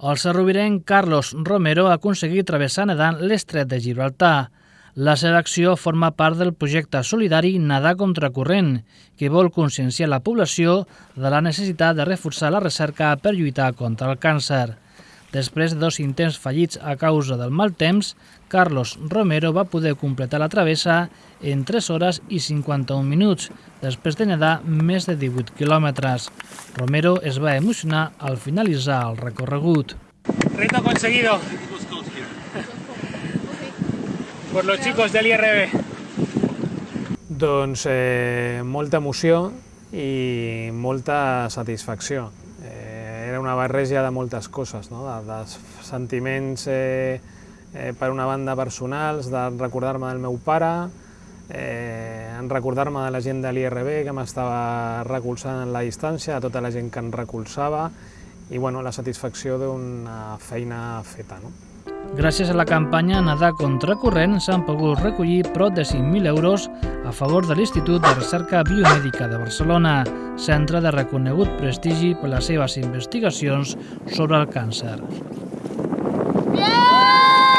El serrovirenc Carlos Romero ha aconseguit travessar nedant l'estret de Gibraltar. La seva acció forma part del projecte solidari Nadar contracorrent, que vol conscienciar la població de la necessitat de reforçar la recerca per lluitar contra el càncer. Després de dos intents fallits a causa del mal temps, Carlos Romero va poder completar la travessa en 3 hores i 51 minuts, després de nedar més de 18 quilòmetres. Romero es va emocionar al finalitzar el recorregut. Reto conseguido por los chicos del IRB. Doncs eh, molta emoció i molta satisfacció. Una barreja de moltes coses, no? de, de sentiments eh, eh, per una banda personals, de recordar-me del meu pare, eh, en recordar-me de la gent de l'IRB que m'estava recolzant en la distància, de tota la gent que em recolzava i bueno, la satisfacció d'una feina feta. No? Gràcies a la campanya Nadar contra corrent s'han pogut recollir prop de 5.000 euros a favor de l'Institut de Recerca Biomèdica de Barcelona, centre de reconegut prestigi per les seves investigacions sobre el càncer. Yeah!